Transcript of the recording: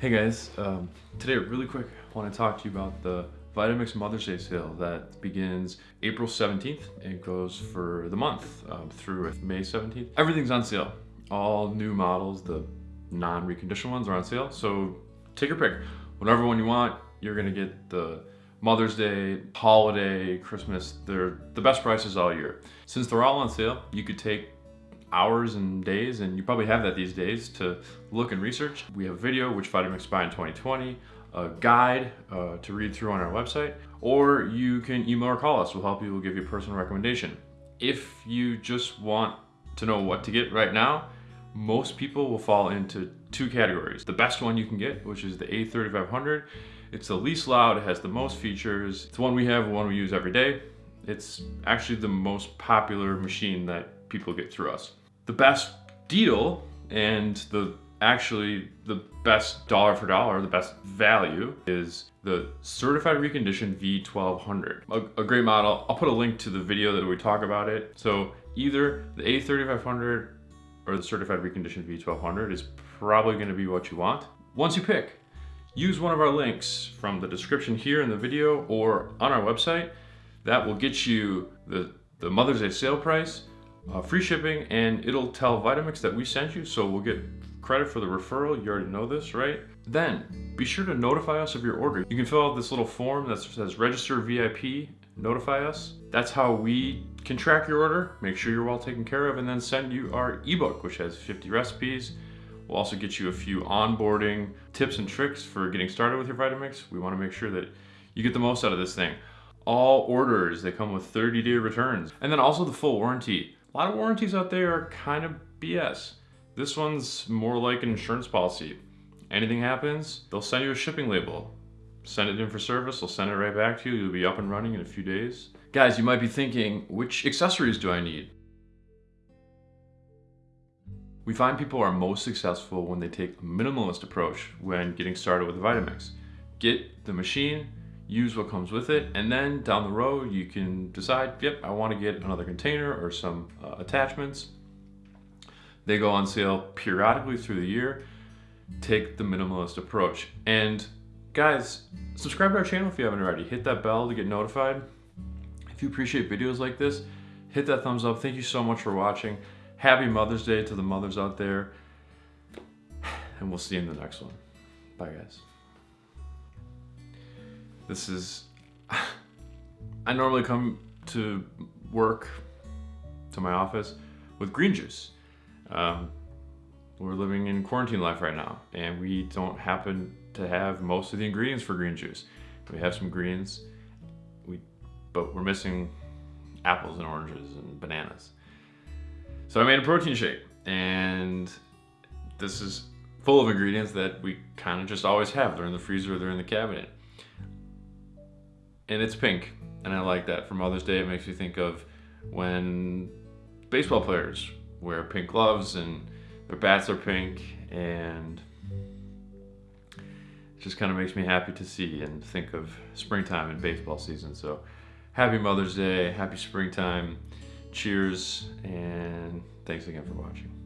Hey guys, um, today really quick, I want to talk to you about the Vitamix Mother's Day sale that begins April 17th and goes for the month um, through May 17th. Everything's on sale. All new models, the non-reconditioned ones are on sale. So take your pick. Whatever one you want, you're gonna get the Mother's Day, holiday, Christmas. They're the best prices all year. Since they're all on sale, you could take hours and days, and you probably have that these days, to look and research. We have video, which Vitamix buy in 2020, a guide uh, to read through on our website, or you can email or call us. We'll help you, we'll give you a personal recommendation. If you just want to know what to get right now, most people will fall into two categories. The best one you can get, which is the A3500. It's the least loud, it has the most features. It's the one we have, one we use every day. It's actually the most popular machine that people get through us. The best deal and the actually the best dollar for dollar, the best value is the certified reconditioned V1200. A, a, great model. I'll put a link to the video that we talk about it. So either the A3500 or the certified reconditioned V1200 is probably gonna be what you want. Once you pick, use one of our links from the description here in the video or on our website. That will get you the, the Mother's Day sale price uh, free shipping, and it'll tell Vitamix that we sent you, so we'll get credit for the referral. You already know this, right? Then, be sure to notify us of your order. You can fill out this little form that says register VIP, notify us. That's how we can track your order, make sure you're well taken care of, and then send you our ebook, which has 50 recipes. We'll also get you a few onboarding tips and tricks for getting started with your Vitamix. We wanna make sure that you get the most out of this thing. All orders, they come with 30 day returns. And then also the full warranty. A lot of warranties out there are kind of BS. This one's more like an insurance policy. Anything happens, they'll send you a shipping label. Send it in for service, they'll send it right back to you. You'll be up and running in a few days. Guys, you might be thinking, which accessories do I need? We find people are most successful when they take a minimalist approach when getting started with Vitamix. Get the machine, use what comes with it, and then down the road you can decide, yep, I want to get another container or some uh, attachments. They go on sale periodically through the year. Take the minimalist approach. And guys, subscribe to our channel if you haven't already. Hit that bell to get notified. If you appreciate videos like this, hit that thumbs up. Thank you so much for watching. Happy Mother's Day to the mothers out there. And we'll see you in the next one. Bye, guys. This is, I normally come to work, to my office, with green juice. Um, we're living in quarantine life right now, and we don't happen to have most of the ingredients for green juice. We have some greens, we, but we're missing apples and oranges and bananas. So I made a protein shake, and this is full of ingredients that we kind of just always have. They're in the freezer, they're in the cabinet and it's pink. And I like that. For Mother's Day, it makes me think of when baseball players wear pink gloves and their bats are pink and it just kind of makes me happy to see and think of springtime and baseball season. So happy Mother's Day, happy springtime, cheers, and thanks again for watching.